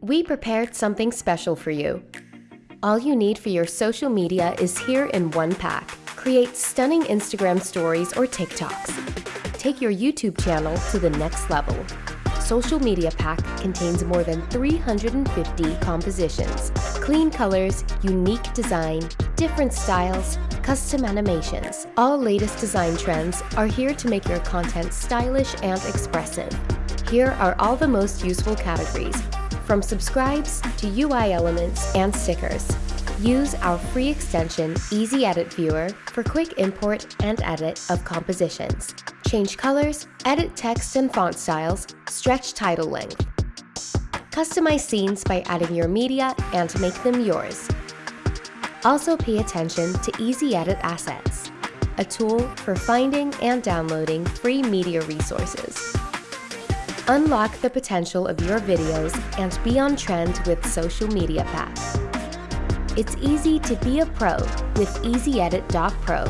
we prepared something special for you. All you need for your social media is here in one pack. Create stunning Instagram stories or TikToks. Take your YouTube channel to the next level. Social Media Pack contains more than 350 compositions, clean colors, unique design, different styles, custom animations. All latest design trends are here to make your content stylish and expressive. Here are all the most useful categories, from subscribes to UI elements and stickers. Use our free extension Easy Edit Viewer for quick import and edit of compositions. Change colors, edit text and font styles, stretch title length. Customize scenes by adding your media and make them yours. Also pay attention to Easy Edit Assets, a tool for finding and downloading free media resources. Unlock the potential of your videos and be on trend with Social Media Pack. It's easy to be a pro with Easy Edit Dot Pro